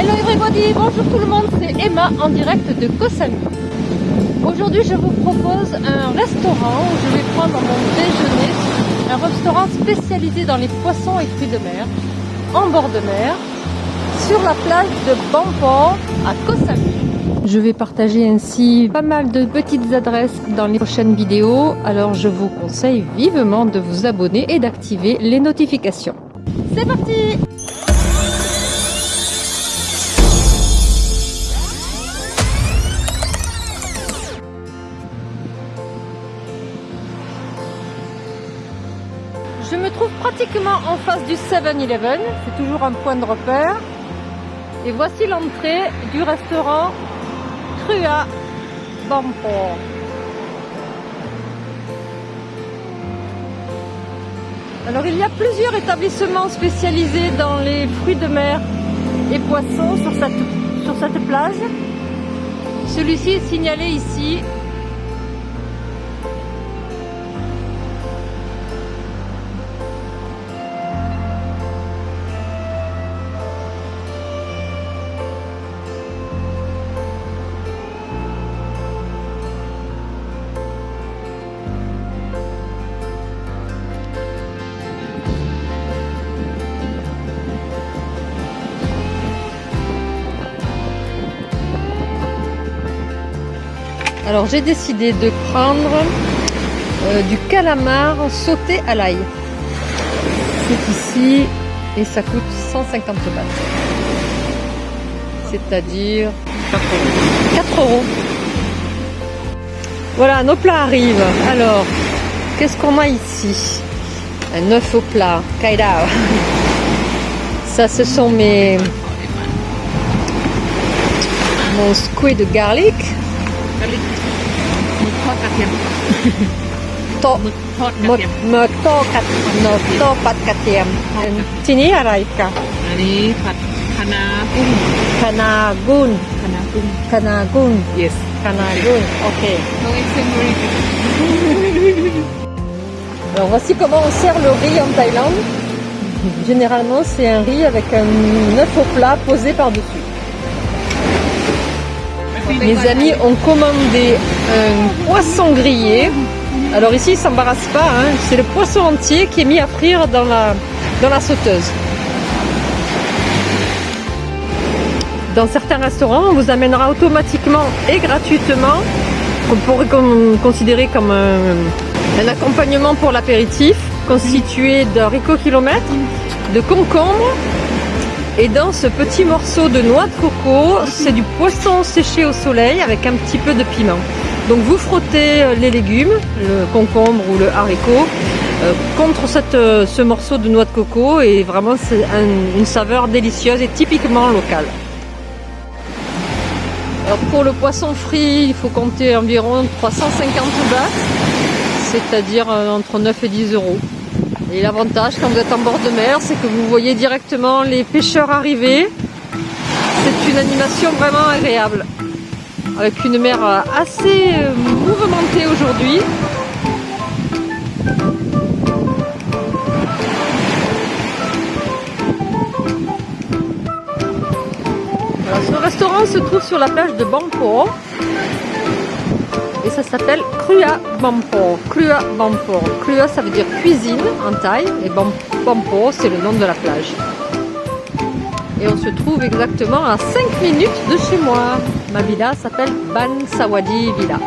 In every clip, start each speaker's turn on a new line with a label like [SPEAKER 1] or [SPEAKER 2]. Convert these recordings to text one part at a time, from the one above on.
[SPEAKER 1] Hello everybody, bonjour tout le monde, c'est Emma en direct de Koh. Aujourd'hui je vous propose un restaurant où je vais prendre mon déjeuner, un restaurant spécialisé dans les poissons et fruits de mer, en bord de mer, sur la plage de Bampor à Koh. Je vais partager ainsi pas mal de petites adresses dans les prochaines vidéos, alors je vous conseille vivement de vous abonner et d'activer les notifications. C'est parti Je me trouve pratiquement en face du 7-Eleven, c'est toujours un point de repère. Et voici l'entrée du restaurant Crua Bampor. Alors il y a plusieurs établissements spécialisés dans les fruits de mer et poissons sur cette, sur cette plage. Celui-ci est signalé ici Alors j'ai décidé de prendre euh, du calamar sauté à l'ail. C'est ici et ça coûte 150 bahts. C'est-à-dire 4 euros. Voilà, nos plats arrivent. Alors, qu'est-ce qu'on a ici? Un œuf au plat, kaidao. Ça, ce sont mes mon squid garlic
[SPEAKER 2] กะลิกหมึกทอดกระเทียม
[SPEAKER 1] โตะ
[SPEAKER 2] หมึกทอดก
[SPEAKER 1] หม
[SPEAKER 2] ระ
[SPEAKER 1] ด
[SPEAKER 2] เทียม
[SPEAKER 1] เมอโตกัดโนโตปัดกระเทียม ทีนี้อะไรกะ
[SPEAKER 2] อันนี้ผัดคะน้ากุ้ง
[SPEAKER 1] คานากุน
[SPEAKER 2] คะน้ากุ้ง
[SPEAKER 1] คานากุน
[SPEAKER 2] yes
[SPEAKER 1] คานากุนโอเค
[SPEAKER 2] no it's very
[SPEAKER 1] Alors voici comment on sert le riz en Thaïlande. Généralement c'est un riz avec un œuf au plat posé par-dessus. mes amis ont commandé un poisson grillé. Alors ici, ils s'embarrassent pas, hein. c'est le poisson entier qui est mis à frire dans la, sauteuse. Dans certains restaurants, on vous amènera automatiquement et gratuitement, qu'on pourrait con- considérer comme un, un accompagnement pour l'apéritif, constitué d'haricots kilomètres, de concombres et dans ce petit morceau de noix de coco, c'est du poisson séché au soleil avec un petit peu de piment. Donc vous frottez euh, les légumes, le concombre ou le haricot, euh, contre euh, ce morceau de noix de coco et vraiment c'est un- une saveur délicieuse et typiquement locale. Alors pour le poisson frit, il faut compter environ 350 bahts, c'est-à-dire entre 9 et 10 euros. Et l'avantage quand vous êtes en bord de mer, c'est que vous voyez directement les pêcheurs arriver. C'est une animation vraiment agréable. Avec une mer assez mouvementée aujourd'hui. Ce restaurant se trouve sur la plage de Bampor. Et ça s'appelle Krua Bampor. Krua Bampor. Krua, ça veut dire cuisine en thaï. Et Bam- Bampor, c'est le nom de la plage. Et on se trouve exactement à 5 minutes de chez moi. Ma villa s'appelle Ban Sawadi Villa.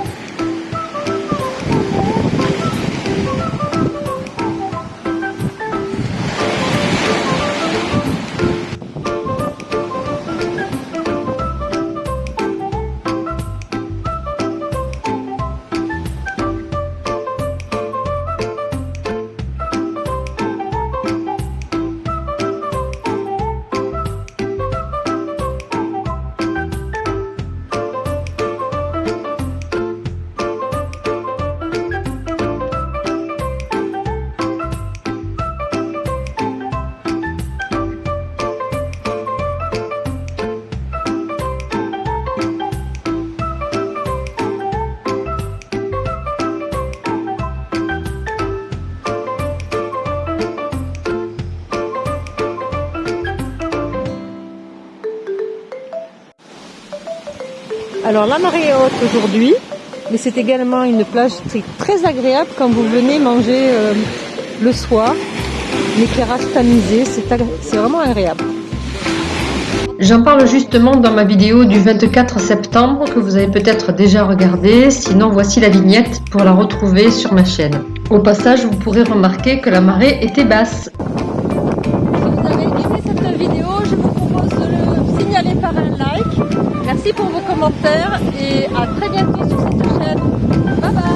[SPEAKER 1] Alors la marée est haute aujourd'hui, mais c'est également une plage très, très agréable quand vous venez manger euh, le soir. L'éclairage tamisé, c'est vraiment agréable. J'en parle justement dans ma vidéo du 24 septembre que vous avez peut-être déjà regardé, sinon voici la vignette pour la retrouver sur ma chaîne. Au passage, vous pourrez remarquer que la marée était basse. Si vous avez aimé cette vidéo, je vous propose de le signaler par un like merci pour vos commentaires et à très bientôt sur cette chaîne. Bye bye